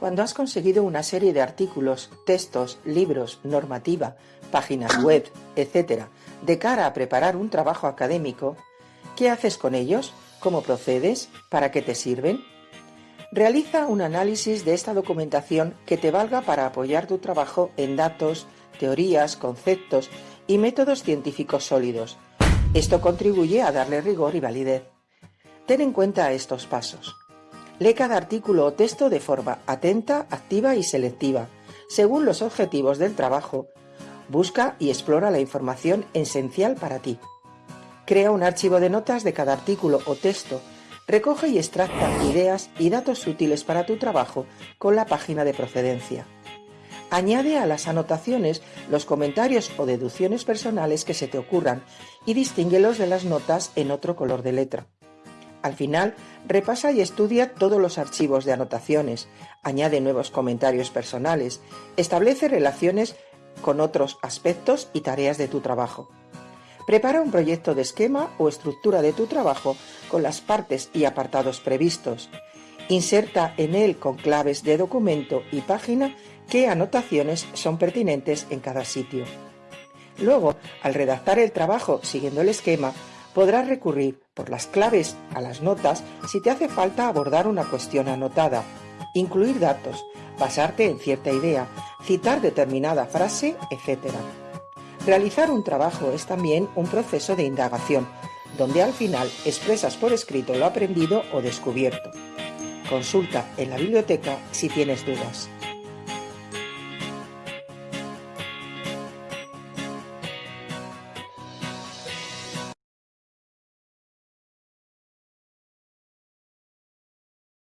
Cuando has conseguido una serie de artículos, textos, libros, normativa, páginas web, etc., de cara a preparar un trabajo académico, ¿qué haces con ellos? ¿Cómo procedes? ¿Para qué te sirven? Realiza un análisis de esta documentación que te valga para apoyar tu trabajo en datos, teorías, conceptos y métodos científicos sólidos. Esto contribuye a darle rigor y validez. Ten en cuenta estos pasos. Lee cada artículo o texto de forma atenta, activa y selectiva, según los objetivos del trabajo. Busca y explora la información esencial para ti. Crea un archivo de notas de cada artículo o texto. Recoge y extracta ideas y datos útiles para tu trabajo con la página de procedencia. Añade a las anotaciones los comentarios o deducciones personales que se te ocurran y distínguelos de las notas en otro color de letra. Al final, repasa y estudia todos los archivos de anotaciones, añade nuevos comentarios personales, establece relaciones con otros aspectos y tareas de tu trabajo. Prepara un proyecto de esquema o estructura de tu trabajo con las partes y apartados previstos. Inserta en él con claves de documento y página qué anotaciones son pertinentes en cada sitio. Luego, al redactar el trabajo siguiendo el esquema, podrás recurrir por las claves a las notas si te hace falta abordar una cuestión anotada, incluir datos, basarte en cierta idea, citar determinada frase, etc. Realizar un trabajo es también un proceso de indagación, donde al final expresas por escrito lo aprendido o descubierto. Consulta en la biblioteca si tienes dudas.